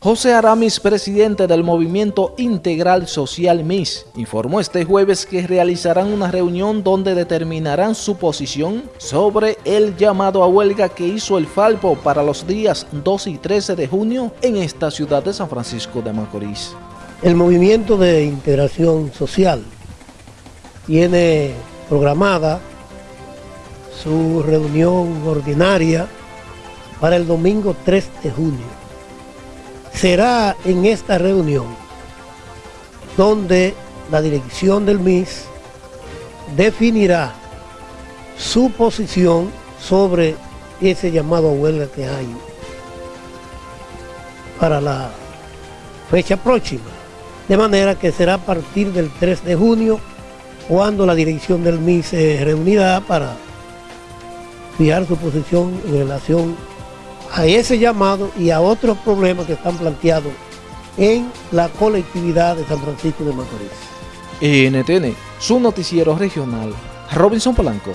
José Aramis, presidente del Movimiento Integral Social MIS, informó este jueves que realizarán una reunión donde determinarán su posición sobre el llamado a huelga que hizo el Falpo para los días 2 y 13 de junio en esta ciudad de San Francisco de Macorís. El Movimiento de Integración Social tiene programada su reunión ordinaria para el domingo 3 de junio será en esta reunión donde la dirección del MIS definirá su posición sobre ese llamado a huelga que hay para la fecha próxima. De manera que será a partir del 3 de junio cuando la dirección del MIS se reunirá para fijar su posición en relación a ese llamado y a otros problemas que están planteados en la colectividad de San Francisco de Macorís. NTN, su noticiero regional, Robinson Polanco.